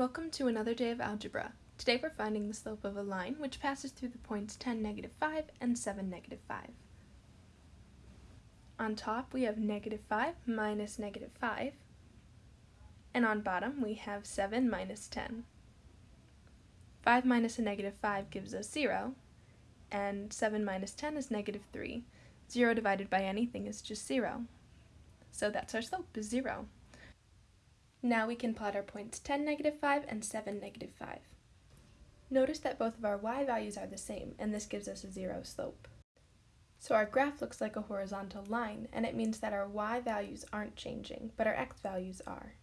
Welcome to another day of algebra. Today we're finding the slope of a line which passes through the points 10, negative 5 and 7, negative 5. On top we have negative 5 minus negative 5, and on bottom we have 7 minus 10. 5 minus a negative 5 gives us 0, and 7 minus 10 is negative 3. 0 divided by anything is just 0. So that's our slope, is 0. Now we can plot our points 10, negative 5 and 7, negative 5. Notice that both of our y values are the same, and this gives us a zero slope. So our graph looks like a horizontal line, and it means that our y values aren't changing, but our x values are.